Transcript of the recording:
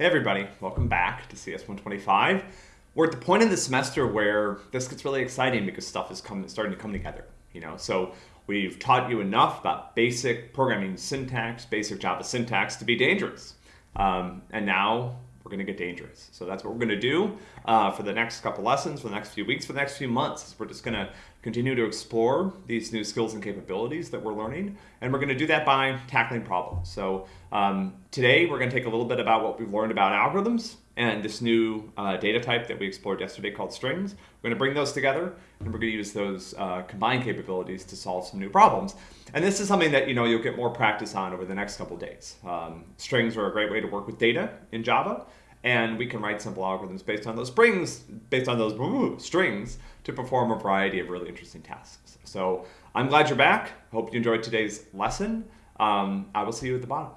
Hey everybody, welcome back to CS125. We're at the point in the semester where this gets really exciting because stuff is coming, starting to come together. You know, so we've taught you enough about basic programming syntax, basic Java syntax to be dangerous. Um, and now we're going to get dangerous. So that's what we're going to do uh, for the next couple lessons, for the next few weeks, for the next few months. We're just going to continue to explore these new skills and capabilities that we're learning. And we're going to do that by tackling problems. So um, today we're going to take a little bit about what we've learned about algorithms and this new uh, data type that we explored yesterday called strings. We're going to bring those together and we're going to use those uh, combined capabilities to solve some new problems. And this is something that you know you'll get more practice on over the next couple days. Um, strings are a great way to work with data in Java and we can write simple algorithms based on those springs, based on those ooh, strings to perform a variety of really interesting tasks. So I'm glad you're back. Hope you enjoyed today's lesson. Um, I will see you at the bottom.